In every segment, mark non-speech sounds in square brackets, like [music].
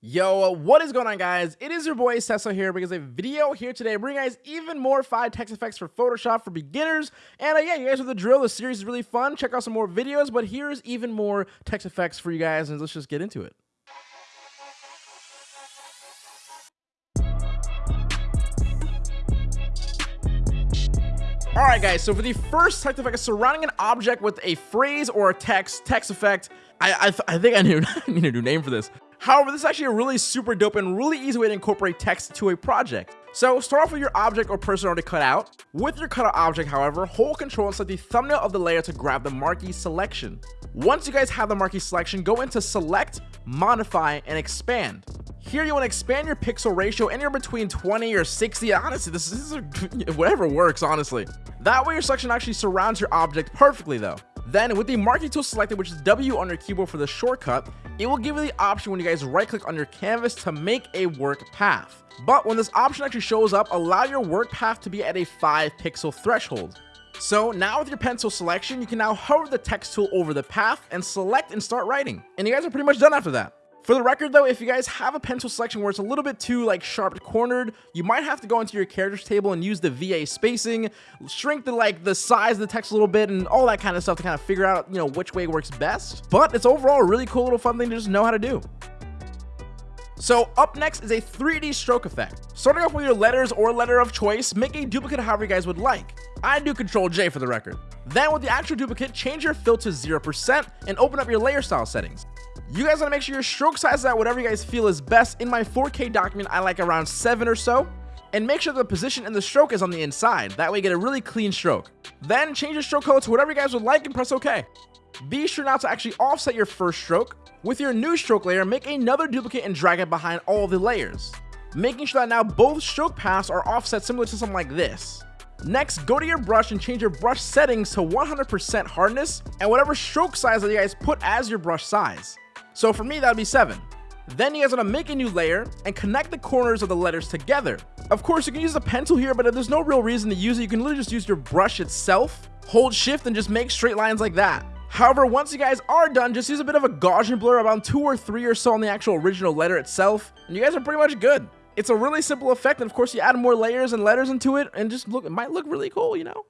Yo, what is going on guys? It is your boy Cecil here because a video here today bringing guys even more 5 text effects for Photoshop for beginners. And uh, yeah, you guys know the drill. The series is really fun. Check out some more videos, but here's even more text effects for you guys and let's just get into it. Alright guys, so for the first text effect, surrounding an object with a phrase or a text, text effect, I I, th I think [laughs] I need a new name for this. However, this is actually a really super dope and really easy way to incorporate text to a project. So start off with your object or person already cut out. With your cutout object, however, hold control and select the thumbnail of the layer to grab the marquee selection. Once you guys have the marquee selection, go into select, modify, and expand. Here you want to expand your pixel ratio anywhere between 20 or 60. Honestly, this is [laughs] whatever works, honestly. That way your selection actually surrounds your object perfectly though. Then with the marquee tool selected, which is W on your keyboard for the shortcut, it will give you the option when you guys right click on your canvas to make a work path. But when this option actually shows up, allow your work path to be at a 5 pixel threshold. So now with your pencil selection, you can now hover the text tool over the path and select and start writing. And you guys are pretty much done after that. For the record though, if you guys have a pencil selection where it's a little bit too like sharp cornered, you might have to go into your characters table and use the VA spacing, shrink the like the size of the text a little bit and all that kind of stuff to kind of figure out, you know, which way works best. But it's overall a really cool little fun thing to just know how to do. So up next is a 3D stroke effect. Starting off with your letters or letter of choice, make a duplicate however you guys would like. I do Control J for the record. Then with the actual duplicate, change your fill to 0% and open up your layer style settings. You guys want to make sure your stroke size is at whatever you guys feel is best. In my 4K document, I like around 7 or so. And make sure the position in the stroke is on the inside. That way you get a really clean stroke. Then change your stroke color to whatever you guys would like and press OK. Be sure now to actually offset your first stroke. With your new stroke layer, make another duplicate and drag it behind all the layers. Making sure that now both stroke paths are offset similar to something like this. Next, go to your brush and change your brush settings to 100% hardness and whatever stroke size that you guys put as your brush size. So for me, that would be 7. Then you guys want to make a new layer and connect the corners of the letters together. Of course, you can use a pencil here, but if there's no real reason to use it, you can literally just use your brush itself, hold shift, and just make straight lines like that. However, once you guys are done, just use a bit of a Gaussian blur around 2 or 3 or so on the actual original letter itself, and you guys are pretty much good. It's a really simple effect, and of course you add more layers and letters into it, and just look, it might look really cool, you know?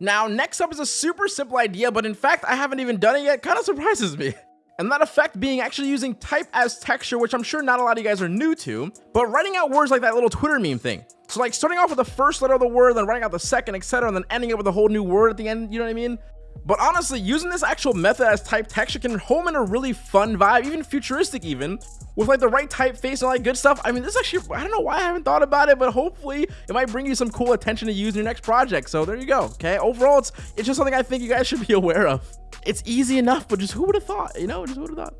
Now, next up is a super simple idea, but in fact, I haven't even done it yet. Kind of surprises me. [laughs] And that effect being actually using type as texture, which I'm sure not a lot of you guys are new to, but writing out words like that little Twitter meme thing. So like starting off with the first letter of the word, then writing out the second, etc., and then ending it with a whole new word at the end, you know what I mean? But honestly, using this actual method as type texture can home in a really fun vibe, even futuristic even, with like the right typeface and all that good stuff. I mean, this actually, I don't know why I haven't thought about it, but hopefully it might bring you some cool attention to use in your next project. So there you go, okay? Overall, it's, it's just something I think you guys should be [laughs] aware of. It's easy enough, but just who would have thought, you know, just who would have thought?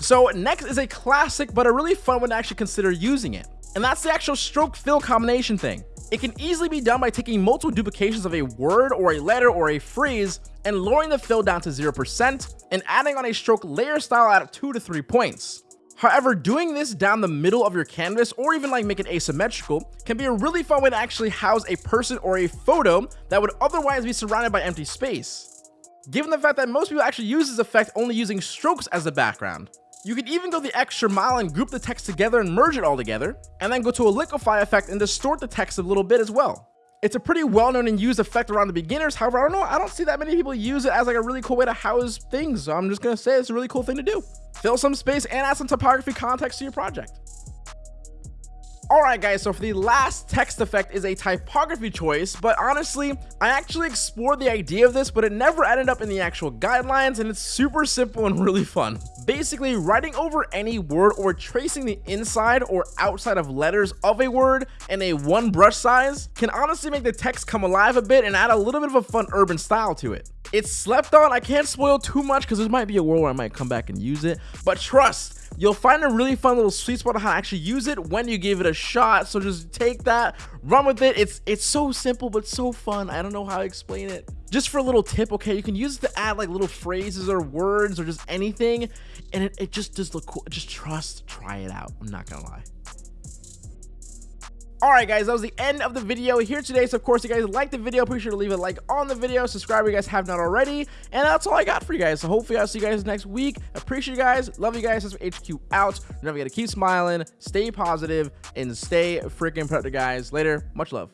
So next is a classic, but a really fun one to actually consider using it. And that's the actual stroke fill combination thing. It can easily be done by taking multiple duplications of a word or a letter or a phrase and lowering the fill down to 0% and adding on a stroke layer style at 2 to 3 points. However, doing this down the middle of your canvas or even like make it asymmetrical can be a really fun way to actually house a person or a photo that would otherwise be surrounded by empty space. Given the fact that most people actually use this effect only using strokes as the background. You could even go the extra mile and group the text together and merge it all together, and then go to a liquify effect and distort the text a little bit as well. It's a pretty well-known and used effect around the beginners. However, I don't know, I don't see that many people use it as like a really cool way to house things. So I'm just gonna say it's a really cool thing to do. Fill some space and add some typography context to your project. Alright guys, so for the last text effect is a typography choice, but honestly, I actually explored the idea of this, but it never ended up in the actual guidelines, and it's super simple and [laughs] really fun. Basically, writing over any word or tracing the inside or outside of letters of a word in a one brush size can honestly make the text come alive a bit and add a little bit of a fun urban style to it. It's slept on, I can't spoil too much because there might be a world where I might come back and use it, but trust, you'll find a really fun little sweet spot on how to actually use it when you give it a shot. So just take that, run with it. It's it's so simple but so fun. I don't know how to explain it. Just for a little tip, okay, you can use it to add like little phrases or words or just anything, and it, it just does look cool. Just trust, try it out. I'm not gonna lie. Alright guys, that was the end of the video here today, so of course if you guys liked the video, be sure to leave a like on the video, subscribe if you guys have not already, and that's all I got for you guys, so hopefully I'll see you guys next week, appreciate you guys. Love you guys. That's HQ out. Remember, you gotta keep smiling, stay positive, and stay freaking productive, guys. Later. Much love.